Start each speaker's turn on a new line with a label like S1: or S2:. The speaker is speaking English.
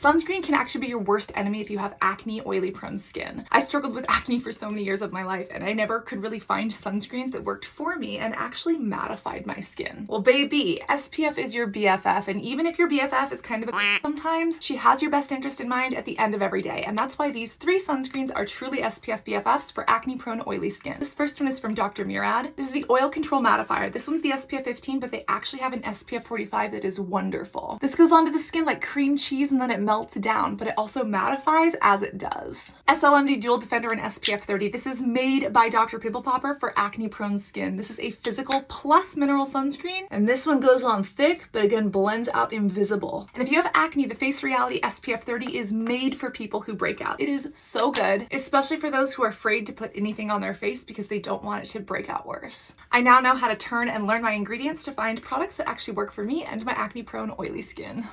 S1: Sunscreen can actually be your worst enemy if you have acne, oily prone skin. I struggled with acne for so many years of my life and I never could really find sunscreens that worked for me and actually mattified my skin. Well baby, SPF is your BFF and even if your BFF is kind of a sometimes, she has your best interest in mind at the end of every day and that's why these three sunscreens are truly SPF BFFs for acne prone oily skin. This first one is from Dr. Murad. This is the Oil Control Mattifier. This one's the SPF 15 but they actually have an SPF 45 that is wonderful. This goes onto the skin like cream cheese and then it melts down but it also mattifies as it does. SLMD Dual Defender and SPF 30. This is made by Dr. Pimple Popper for acne prone skin. This is a physical plus mineral sunscreen and this one goes on thick but again blends out invisible. And if you have acne, the Face Reality SPF 30 is made for people who break out. It is so good, especially for those who are afraid to put anything on their face because they don't want it to break out worse. I now know how to turn and learn my ingredients to find products that actually work for me and my acne prone oily skin.